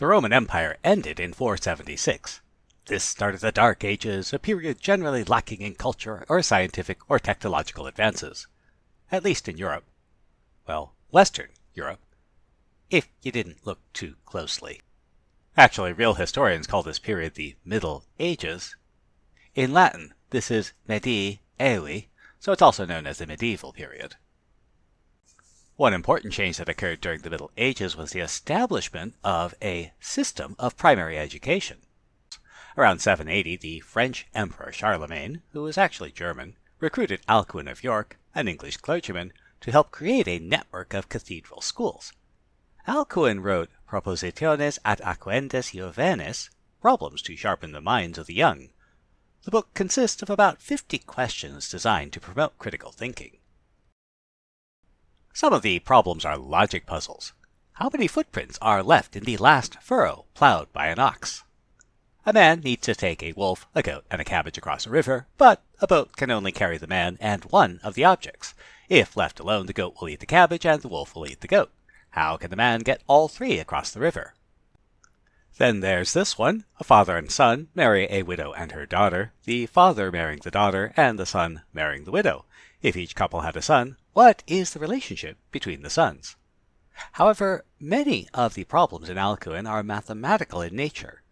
The Roman Empire ended in 476. This started the Dark Ages, a period generally lacking in culture or scientific or technological advances. At least in Europe. Well, Western Europe. If you didn't look too closely. Actually, real historians call this period the Middle Ages. In Latin, this is Medii Aevi, so it's also known as the medieval period. One important change that occurred during the Middle Ages was the establishment of a system of primary education. Around 780, the French Emperor Charlemagne, who was actually German, recruited Alcuin of York, an English clergyman, to help create a network of cathedral schools. Alcuin wrote Propositiones ad Acuendos Juvenes, Problems to Sharpen the Minds of the Young. The book consists of about 50 questions designed to promote critical thinking. Some of the problems are logic puzzles. How many footprints are left in the last furrow plowed by an ox? A man needs to take a wolf, a goat, and a cabbage across a river, but a boat can only carry the man and one of the objects. If left alone, the goat will eat the cabbage and the wolf will eat the goat. How can the man get all three across the river? Then there's this one. A father and son marry a widow and her daughter, the father marrying the daughter and the son marrying the widow. If each couple had a son, what is the relationship between the sons? However, many of the problems in Alcuin are mathematical in nature.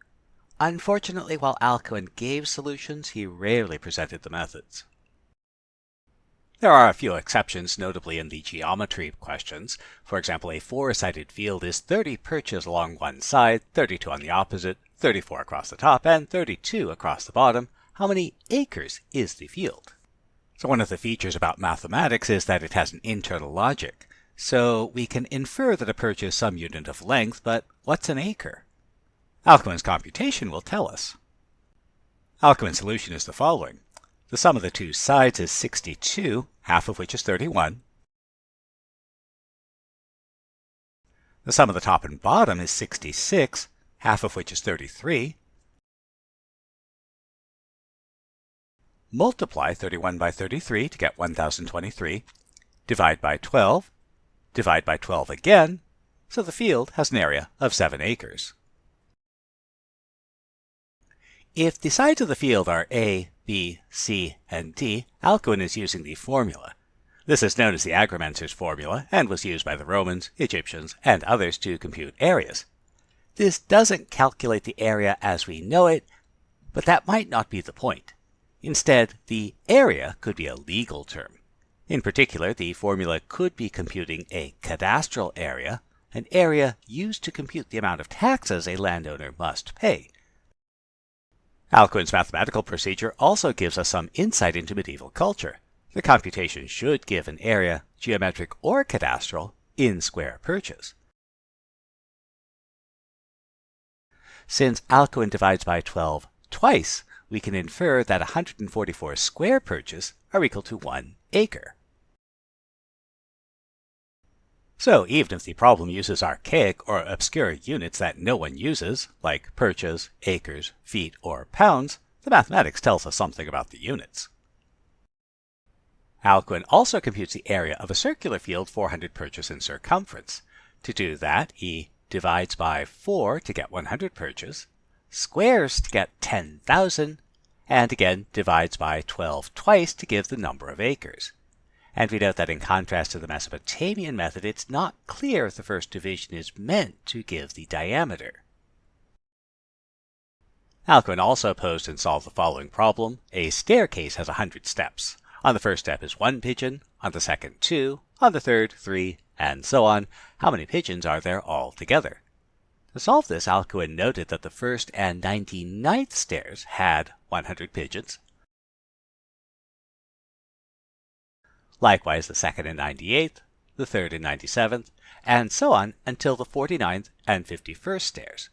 Unfortunately, while Alcuin gave solutions, he rarely presented the methods. There are a few exceptions, notably in the geometry questions. For example, a four-sided field is 30 perches along one side, 32 on the opposite, 34 across the top, and 32 across the bottom. How many acres is the field? So one of the features about mathematics is that it has an internal logic. So we can infer that a perch is some unit of length, but what's an acre? Alcuin's computation will tell us. Alcuin's solution is the following. The sum of the two sides is 62, half of which is 31. The sum of the top and bottom is 66, half of which is 33. Multiply 31 by 33 to get 1023. Divide by 12. Divide by 12 again, so the field has an area of 7 acres. If the sides of the field are A, B, C, and D, Alcuin is using the formula. This is known as the Agrimensor's formula and was used by the Romans, Egyptians, and others to compute areas. This doesn't calculate the area as we know it, but that might not be the point. Instead, the area could be a legal term. In particular, the formula could be computing a cadastral area, an area used to compute the amount of taxes a landowner must pay. Alcuin's mathematical procedure also gives us some insight into medieval culture. The computation should give an area, geometric or cadastral, in square perches. Since Alcuin divides by 12 twice, we can infer that 144 square perches are equal to 1 acre. So even if the problem uses archaic or obscure units that no one uses, like perches, acres, feet, or pounds, the mathematics tells us something about the units. Alcuin also computes the area of a circular field 400 perches in circumference. To do that, he divides by 4 to get 100 perches, squares to get 10,000, and again divides by 12 twice to give the number of acres. And we note that in contrast to the Mesopotamian method, it's not clear if the first division is meant to give the diameter. Alcuin also posed and solved the following problem. A staircase has 100 steps. On the first step is one pigeon, on the second two, on the third three, and so on. How many pigeons are there altogether? To solve this, Alcuin noted that the first and 99th stairs had 100 pigeons, likewise the second and 98th, the third and 97th, and so on until the 49th and 51st stairs.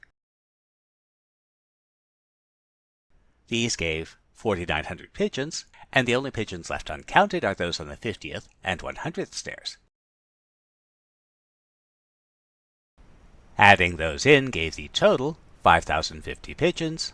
These gave 4,900 pigeons, and the only pigeons left uncounted are those on the 50th and 100th stairs. Adding those in gave the total 5,050 pigeons